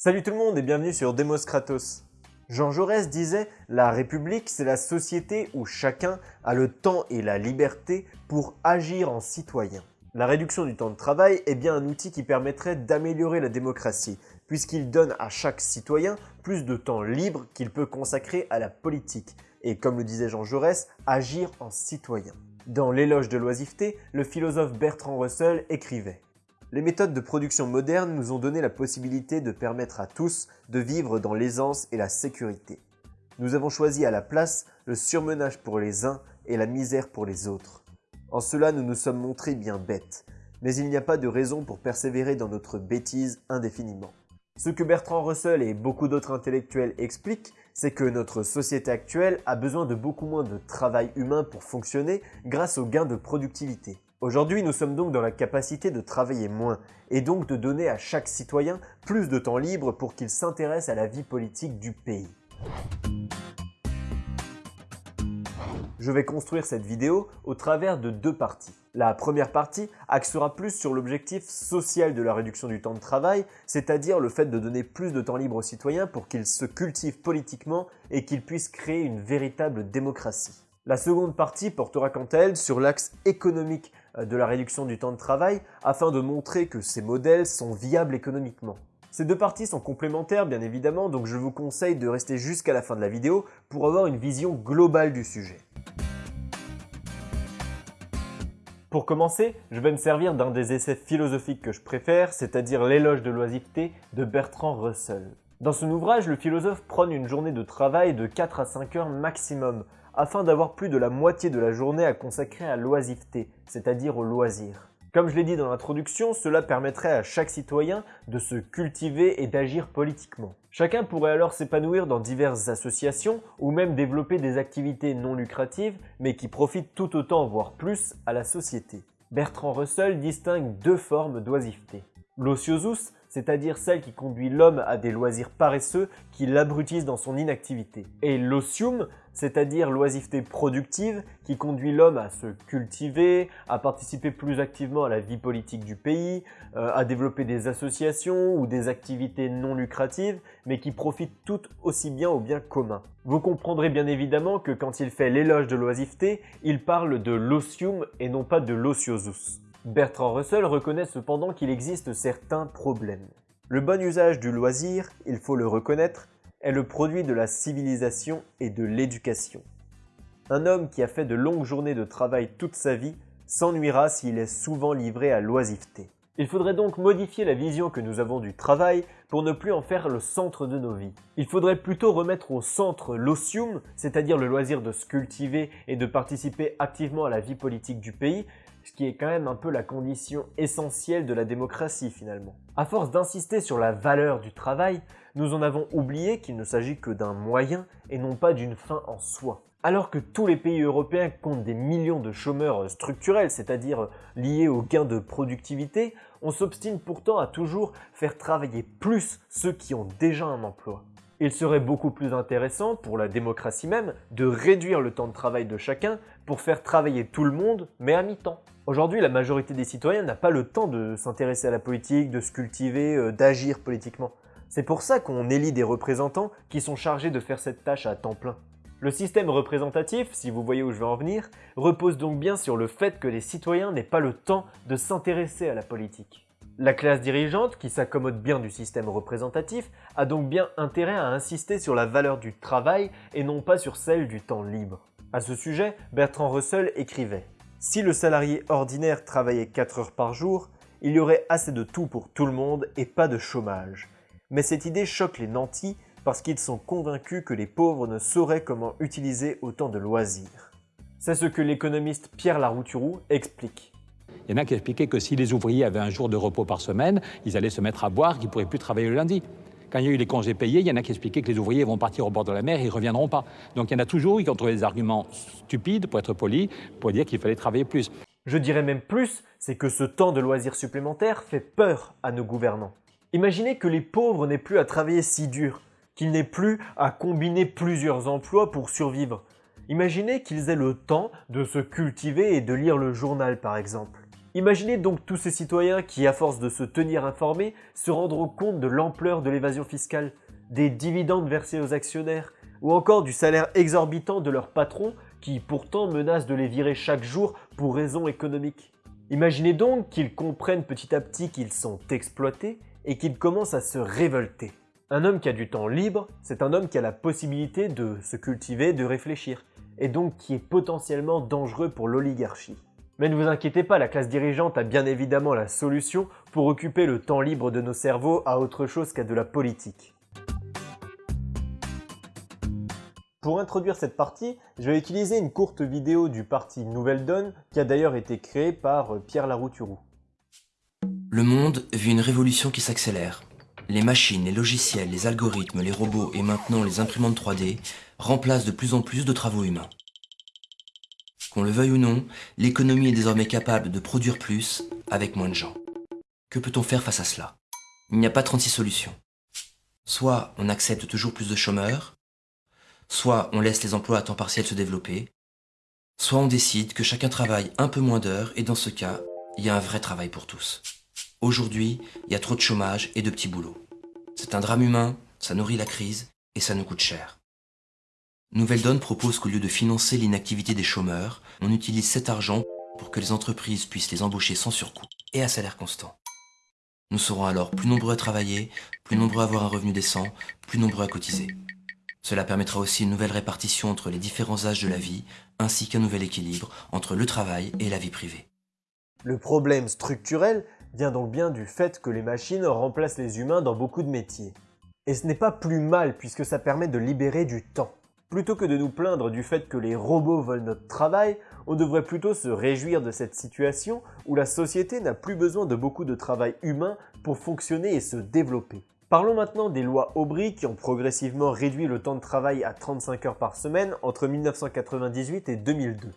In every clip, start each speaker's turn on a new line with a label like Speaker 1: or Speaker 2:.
Speaker 1: Salut tout le monde et bienvenue sur Demos Kratos. Jean Jaurès disait « La République, c'est la société où chacun a le temps et la liberté pour agir en citoyen ». La réduction du temps de travail est bien un outil qui permettrait d'améliorer la démocratie, puisqu'il donne à chaque citoyen plus de temps libre qu'il peut consacrer à la politique, et comme le disait Jean Jaurès, agir en citoyen. Dans l'éloge de l'oisiveté, le philosophe Bertrand Russell écrivait les méthodes de production modernes nous ont donné la possibilité de permettre à tous de vivre dans l'aisance et la sécurité. Nous avons choisi à la place le surmenage pour les uns et la misère pour les autres. En cela, nous nous sommes montrés bien bêtes, mais il n'y a pas de raison pour persévérer dans notre bêtise indéfiniment. Ce que Bertrand Russell et beaucoup d'autres intellectuels expliquent, c'est que notre société actuelle a besoin de beaucoup moins de travail humain pour fonctionner grâce aux gains de productivité. Aujourd'hui, nous sommes donc dans la capacité de travailler moins et donc de donner à chaque citoyen plus de temps libre pour qu'il s'intéresse à la vie politique du pays. Je vais construire cette vidéo au travers de deux parties. La première partie axera plus sur l'objectif social de la réduction du temps de travail, c'est-à-dire le fait de donner plus de temps libre aux citoyens pour qu'ils se cultivent politiquement et qu'ils puissent créer une véritable démocratie. La seconde partie portera quant à elle sur l'axe économique de la réduction du temps de travail afin de montrer que ces modèles sont viables économiquement. Ces deux parties sont complémentaires bien évidemment, donc je vous conseille de rester jusqu'à la fin de la vidéo pour avoir une vision globale du sujet. Pour commencer, je vais me servir d'un des essais philosophiques que je préfère, c'est-à-dire l'éloge de l'oisiveté de Bertrand Russell. Dans son ouvrage, le philosophe prône une journée de travail de 4 à 5 heures maximum, afin d'avoir plus de la moitié de la journée à consacrer à l'oisiveté, c'est-à-dire au loisir. Comme je l'ai dit dans l'introduction, cela permettrait à chaque citoyen de se cultiver et d'agir politiquement. Chacun pourrait alors s'épanouir dans diverses associations ou même développer des activités non lucratives mais qui profitent tout autant voire plus à la société. Bertrand Russell distingue deux formes d'oisiveté. L'ociosus, c'est-à-dire celle qui conduit l'homme à des loisirs paresseux qui l'abrutissent dans son inactivité. Et l'osium, c'est-à-dire l'oisiveté productive qui conduit l'homme à se cultiver, à participer plus activement à la vie politique du pays, euh, à développer des associations ou des activités non lucratives, mais qui profitent toutes aussi bien au bien commun. Vous comprendrez bien évidemment que quand il fait l'éloge de l'oisiveté, il parle de l'osium et non pas de l'ociosus. Bertrand Russell reconnaît cependant qu'il existe certains problèmes. Le bon usage du loisir, il faut le reconnaître, est le produit de la civilisation et de l'éducation. Un homme qui a fait de longues journées de travail toute sa vie s'ennuiera s'il est souvent livré à l'oisiveté. Il faudrait donc modifier la vision que nous avons du travail pour ne plus en faire le centre de nos vies. Il faudrait plutôt remettre au centre l'osium, c'est-à-dire le loisir de se cultiver et de participer activement à la vie politique du pays, ce qui est quand même un peu la condition essentielle de la démocratie finalement. À force d'insister sur la valeur du travail, nous en avons oublié qu'il ne s'agit que d'un moyen et non pas d'une fin en soi. Alors que tous les pays européens comptent des millions de chômeurs structurels, c'est-à-dire liés aux gains de productivité, on s'obstine pourtant à toujours faire travailler plus ceux qui ont déjà un emploi. Il serait beaucoup plus intéressant, pour la démocratie même, de réduire le temps de travail de chacun pour faire travailler tout le monde, mais à mi-temps. Aujourd'hui, la majorité des citoyens n'a pas le temps de s'intéresser à la politique, de se cultiver, euh, d'agir politiquement. C'est pour ça qu'on élit des représentants qui sont chargés de faire cette tâche à temps plein. Le système représentatif, si vous voyez où je veux en venir, repose donc bien sur le fait que les citoyens n'aient pas le temps de s'intéresser à la politique. La classe dirigeante, qui s'accommode bien du système représentatif, a donc bien intérêt à insister sur la valeur du travail et non pas sur celle du temps libre. À ce sujet, Bertrand Russell écrivait « Si le salarié ordinaire travaillait 4 heures par jour, il y aurait assez de tout pour tout le monde et pas de chômage. Mais cette idée choque les nantis parce qu'ils sont convaincus que les pauvres ne sauraient comment utiliser autant de loisirs. » C'est ce que l'économiste Pierre Larouturou explique.
Speaker 2: Il y en a qui expliquaient que si les ouvriers avaient un jour de repos par semaine, ils allaient se mettre à boire, qu'ils ne pourraient plus travailler le lundi. Quand il y a eu les congés payés, il y en a qui expliquaient que les ouvriers vont partir au bord de la mer et ils ne reviendront pas. Donc il y en a toujours qui ont trouvé des arguments stupides, pour être poli, pour dire qu'il fallait travailler plus.
Speaker 1: Je dirais même plus, c'est que ce temps de loisirs supplémentaire fait peur à nos gouvernants. Imaginez que les pauvres n'aient plus à travailler si dur, qu'ils n'aient plus à combiner plusieurs emplois pour survivre. Imaginez qu'ils aient le temps de se cultiver et de lire le journal par exemple. Imaginez donc tous ces citoyens qui, à force de se tenir informés, se rendront compte de l'ampleur de l'évasion fiscale, des dividendes versés aux actionnaires, ou encore du salaire exorbitant de leurs patrons qui pourtant menacent de les virer chaque jour pour raisons économiques. Imaginez donc qu'ils comprennent petit à petit qu'ils sont exploités et qu'ils commencent à se révolter. Un homme qui a du temps libre, c'est un homme qui a la possibilité de se cultiver, de réfléchir, et donc qui est potentiellement dangereux pour l'oligarchie. Mais ne vous inquiétez pas, la classe dirigeante a bien évidemment la solution pour occuper le temps libre de nos cerveaux à autre chose qu'à de la politique. Pour introduire cette partie, je vais utiliser une courte vidéo du parti Nouvelle Donne qui a d'ailleurs été créée par euh, Pierre Larouturou.
Speaker 3: Le monde vit une révolution qui s'accélère. Les machines, les logiciels, les algorithmes, les robots et maintenant les imprimantes 3D remplacent de plus en plus de travaux humains. Qu'on le veuille ou non, l'économie est désormais capable de produire plus avec moins de gens. Que peut-on faire face à cela? Il n'y a pas 36 solutions. Soit on accepte toujours plus de chômeurs, soit on laisse les emplois à temps partiel se développer, soit on décide que chacun travaille un peu moins d'heures et dans ce cas, il y a un vrai travail pour tous. Aujourd'hui, il y a trop de chômage et de petits boulots. C'est un drame humain, ça nourrit la crise et ça nous coûte cher. Nouvelle Donne propose qu'au lieu de financer l'inactivité des chômeurs, on utilise cet argent pour que les entreprises puissent les embaucher sans surcoût et à salaire constant. Nous serons alors plus nombreux à travailler, plus nombreux à avoir un revenu décent, plus nombreux à cotiser. Cela permettra aussi une nouvelle répartition entre les différents âges de la vie, ainsi qu'un nouvel équilibre entre le travail et la vie privée.
Speaker 1: Le problème structurel vient donc bien du fait que les machines remplacent les humains dans beaucoup de métiers. Et ce n'est pas plus mal puisque ça permet de libérer du temps. Plutôt que de nous plaindre du fait que les robots volent notre travail, on devrait plutôt se réjouir de cette situation où la société n'a plus besoin de beaucoup de travail humain pour fonctionner et se développer. Parlons maintenant des lois Aubry qui ont progressivement réduit le temps de travail à 35 heures par semaine entre 1998 et 2002.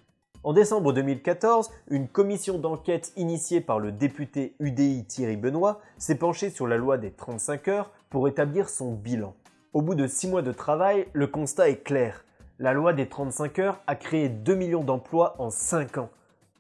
Speaker 1: En décembre 2014, une commission d'enquête initiée par le député UDI Thierry Benoît s'est penchée sur la loi des 35 heures pour établir son bilan. Au bout de 6 mois de travail, le constat est clair. La loi des 35 heures a créé 2 millions d'emplois en 5 ans.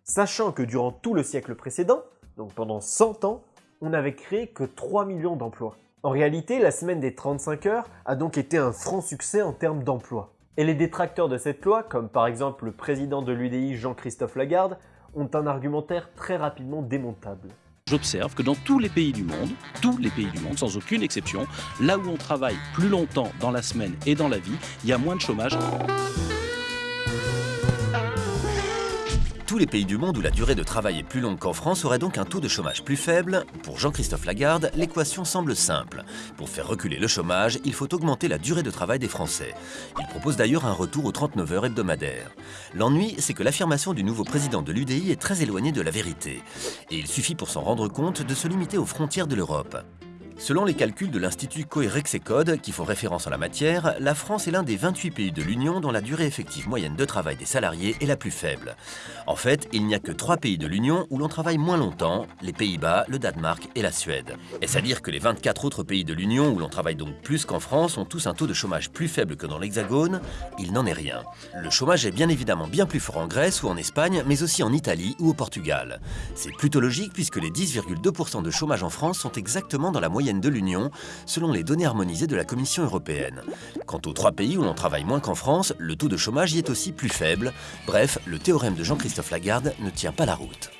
Speaker 1: Sachant que durant tout le siècle précédent, donc pendant 100 ans, on n'avait créé que 3 millions d'emplois. En réalité, la semaine des 35 heures a donc été un franc succès en termes d'emploi. Et les détracteurs de cette loi, comme par exemple le président de l'UDI Jean-Christophe Lagarde, ont un argumentaire très rapidement démontable.
Speaker 4: J'observe que dans tous les pays du monde, tous les pays du monde, sans aucune exception, là où on travaille plus longtemps dans la semaine et dans la vie, il y a moins de chômage.
Speaker 5: Tous les pays du monde où la durée de travail est plus longue qu'en France auraient donc un taux de chômage plus faible. Pour Jean-Christophe Lagarde, l'équation semble simple. Pour faire reculer le chômage, il faut augmenter la durée de travail des Français. Il propose d'ailleurs un retour aux 39 heures hebdomadaires. L'ennui, c'est que l'affirmation du nouveau président de l'UDI est très éloignée de la vérité. Et il suffit pour s'en rendre compte de se limiter aux frontières de l'Europe. Selon les calculs de l'Institut Coerexecode, qui font référence en la matière, la France est l'un des 28 pays de l'Union dont la durée effective moyenne de travail des salariés est la plus faible. En fait, il n'y a que 3 pays de l'Union où l'on travaille moins longtemps, les Pays-Bas, le Danemark et la Suède. Est-ce à dire que les 24 autres pays de l'Union où l'on travaille donc plus qu'en France ont tous un taux de chômage plus faible que dans l'Hexagone? Il n'en est rien. Le chômage est bien évidemment bien plus fort en Grèce ou en Espagne, mais aussi en Italie ou au Portugal. C'est plutôt logique puisque les 10,2% de chômage en France sont exactement dans la moyenne de l'Union, selon les données harmonisées de la Commission européenne. Quant aux trois pays où l'on travaille moins qu'en France, le taux de chômage y est aussi plus faible. Bref, le théorème de Jean-Christophe Lagarde ne tient pas la route.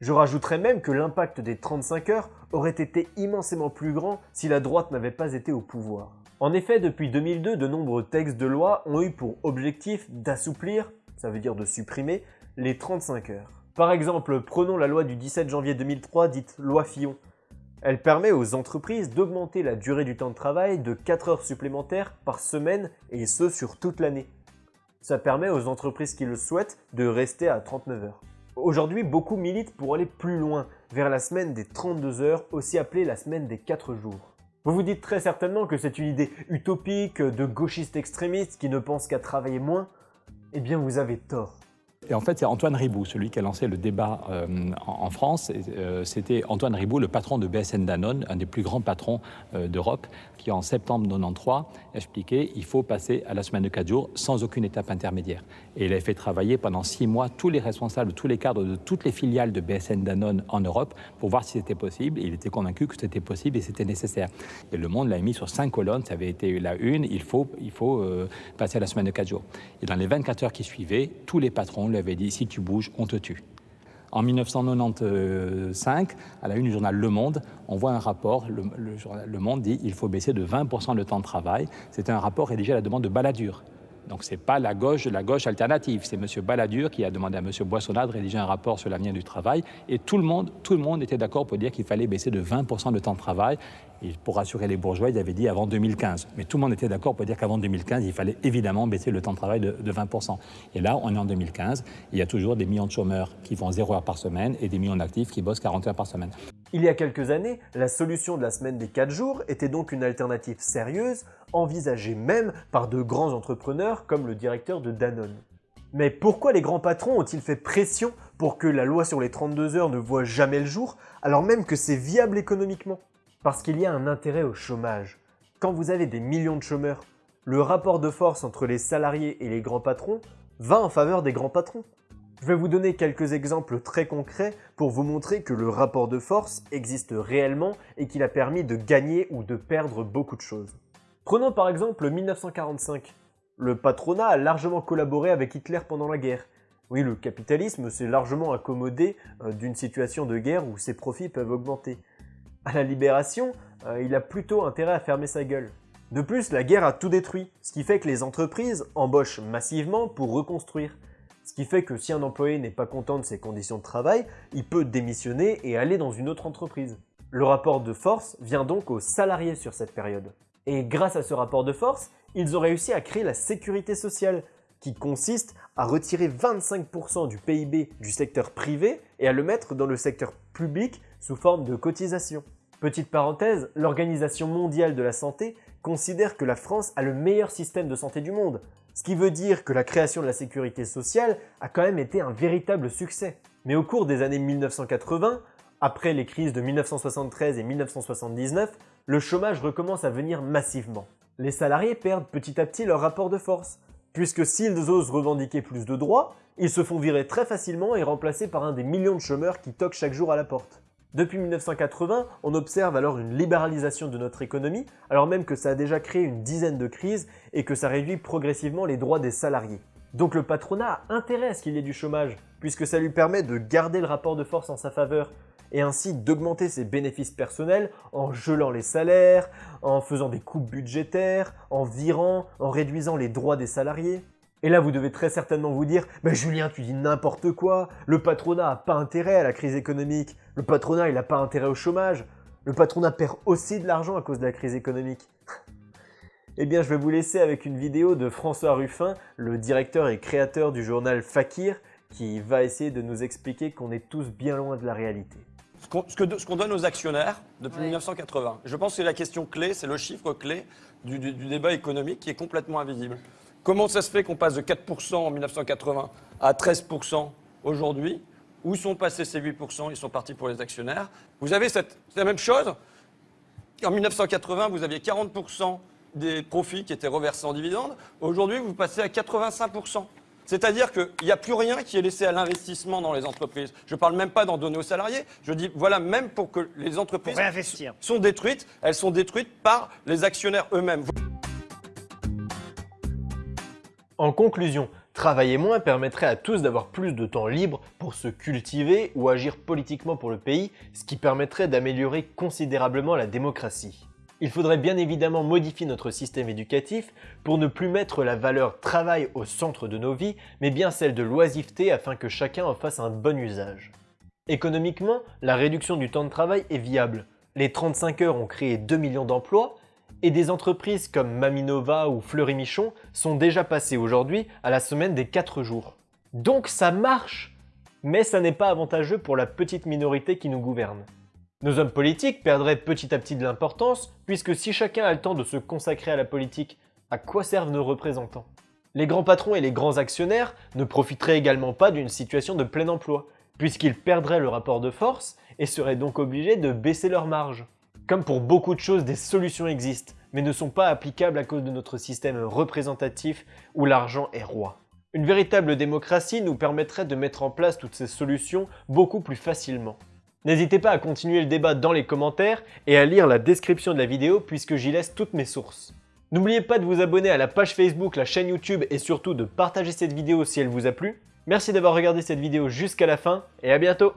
Speaker 1: Je rajouterais même que l'impact des 35 heures aurait été immensément plus grand si la droite n'avait pas été au pouvoir. En effet, depuis 2002, de nombreux textes de loi ont eu pour objectif d'assouplir, ça veut dire de supprimer, les 35 heures. Par exemple, prenons la loi du 17 janvier 2003 dite loi Fillon, elle permet aux entreprises d'augmenter la durée du temps de travail de 4 heures supplémentaires par semaine et ce sur toute l'année. Ça permet aux entreprises qui le souhaitent de rester à 39 heures. Aujourd'hui, beaucoup militent pour aller plus loin, vers la semaine des 32 heures, aussi appelée la semaine des 4 jours. Vous vous dites très certainement que c'est une idée utopique de gauchistes extrémistes qui ne pensent qu'à travailler moins Eh bien, vous avez tort.
Speaker 2: Et en fait, c'est Antoine Ribou, celui qui a lancé le débat euh, en, France. Euh, c'était Antoine Ribou, le patron de BSN Danone, un des plus grands patrons euh, d'Europe, qui en septembre 93 expliquait il faut passer à la semaine de 4 jours sans aucune étape intermédiaire. Et il a fait travailler pendant 6 mois tous les responsables, tous les cadres de toutes les filiales de BSN Danone en Europe pour voir si c'était possible. Il était convaincu que c'était possible et c'était nécessaire. Et le monde l'a mis sur cinq colonnes, ça avait été la une, il faut, il faut passer à la semaine de 4 jours. Et dans les 24 heures qui suivaient, tous les patrons avait dit si tu bouges, on te tue. En 1995, à la une du journal Le Monde, on voit un rapport, le, le Monde dit il faut baisser de 20% le temps de travail. C'était un rapport rédigé à la demande de Balladur, donc ce n'est pas la gauche de la gauche alternative, c'est M. Balladur qui a demandé à M. Boissonnat de rédiger un rapport sur l'avenir du travail et tout le monde, tout le monde était d'accord pour dire qu'il fallait baisser de 20% le temps de travail. Et pour rassurer les bourgeois, il avait dit avant 2015. Mais tout le monde était d'accord pour dire qu'avant 2015, il fallait évidemment baisser le temps de travail de, 20%. Et là, on est en 2015, il y a toujours des millions de chômeurs qui font 0 heures par semaine et des millions d'actifs qui bossent 40 heures par semaine.
Speaker 1: Il y a quelques années, la solution de la semaine des 4 jours était donc une alternative sérieuse, envisagée même par de grands entrepreneurs comme le directeur de Danone. Mais pourquoi les grands patrons ont-ils fait pression pour que la loi sur les 32 heures ne voit jamais le jour, alors même que c'est viable économiquement? Parce qu'il y a un intérêt au chômage. Quand vous avez des millions de chômeurs, le rapport de force entre les salariés et les grands patrons va en faveur des grands patrons. Je vais vous donner quelques exemples très concrets pour vous montrer que le rapport de force existe réellement et qu'il a permis de gagner ou de perdre beaucoup de choses. Prenons par exemple 1945. Le patronat a largement collaboré avec Hitler pendant la guerre. Oui, le capitalisme s'est largement accommodé euh, d'une situation de guerre où ses profits peuvent augmenter. À la libération, euh, il a plutôt intérêt à fermer sa gueule. De plus, la guerre a tout détruit, ce qui fait que les entreprises embauchent massivement pour reconstruire. Ce qui fait que si un employé n'est pas content de ses conditions de travail, il peut démissionner et aller dans une autre entreprise. Le rapport de force vient donc aux salariés sur cette période. Et grâce à ce rapport de force, ils ont réussi à créer la sécurité sociale, qui consiste à retirer 25% du PIB du secteur privé et à le mettre dans le secteur public sous forme de cotisation. Petite parenthèse, l'Organisation mondiale de la santé considère que la France a le meilleur système de santé du monde, ce qui veut dire que la création de la sécurité sociale a quand même été un véritable succès. Mais au cours des années 1980, après les crises de 1973 et 1979, le chômage recommence à venir massivement. Les salariés perdent petit à petit leur rapport de force, puisque s'ils osent revendiquer plus de droits, ils se font virer très facilement et remplacés par un des millions de chômeurs qui toquent chaque jour à la porte. Depuis 1980, on observe alors une libéralisation de notre économie, alors même que ça a déjà créé une dizaine de crises et que ça réduit progressivement les droits des salariés. Donc le patronat a qu'il y ait du chômage, puisque ça lui permet de garder le rapport de force en sa faveur, et ainsi d'augmenter ses bénéfices personnels en gelant les salaires, en faisant des coupes budgétaires, en virant, en réduisant les droits des salariés. Et là, vous devez très certainement vous dire « Mais Julien, tu dis n'importe quoi Le patronat n'a pas intérêt à la crise économique. Le patronat, il n'a pas intérêt au chômage. Le patronat perd aussi de l'argent à cause de la crise économique. » Eh bien, je vais vous laisser avec une vidéo de François Ruffin, le directeur et créateur du journal Fakir, qui va essayer de nous expliquer qu'on est tous bien loin de la réalité.
Speaker 6: Ce qu'on donne aux actionnaires depuis 1980. Je pense que la question clé, c'est le chiffre clé du débat économique qui est complètement invisible. Comment ça se fait qu'on passe de 4% en 1980 à 13% aujourd'hui? Où sont passés ces 8% Ils sont partis pour les actionnaires. Vous avez cette, la même chose? En 1980, vous aviez 40% des profits qui étaient reversés en dividendes. Aujourd'hui, vous passez à 85%. C'est-à-dire qu'il n'y a plus rien qui est laissé à l'investissement dans les entreprises. Je ne parle même pas d'en donner aux salariés. Je dis, voilà, même pour que les entreprises sont détruites, elles sont détruites par les actionnaires eux-mêmes.
Speaker 1: En conclusion, travailler moins permettrait à tous d'avoir plus de temps libre pour se cultiver ou agir politiquement pour le pays, ce qui permettrait d'améliorer considérablement la démocratie. Il faudrait bien évidemment modifier notre système éducatif pour ne plus mettre la valeur travail au centre de nos vies, mais bien celle de l'oisiveté afin que chacun en fasse un bon usage. Économiquement, la réduction du temps de travail est viable. Les 35 heures ont créé 2 millions d'emplois, et des entreprises comme Maminova ou Fleury Michon sont déjà passées aujourd'hui à la semaine des 4 jours. Donc ça marche Mais ça n'est pas avantageux pour la petite minorité qui nous gouverne. Nos hommes politiques perdraient petit à petit de l'importance, puisque si chacun a le temps de se consacrer à la politique, à quoi servent nos représentants? Les grands patrons et les grands actionnaires ne profiteraient également pas d'une situation de plein emploi, puisqu'ils perdraient le rapport de force et seraient donc obligés de baisser leurs marges. Comme pour beaucoup de choses, des solutions existent, mais ne sont pas applicables à cause de notre système représentatif où l'argent est roi. Une véritable démocratie nous permettrait de mettre en place toutes ces solutions beaucoup plus facilement. N'hésitez pas à continuer le débat dans les commentaires et à lire la description de la vidéo puisque j'y laisse toutes mes sources. N'oubliez pas de vous abonner à la page Facebook, la chaîne YouTube et surtout de partager cette vidéo si elle vous a plu. Merci d'avoir regardé cette vidéo jusqu'à la fin et à bientôt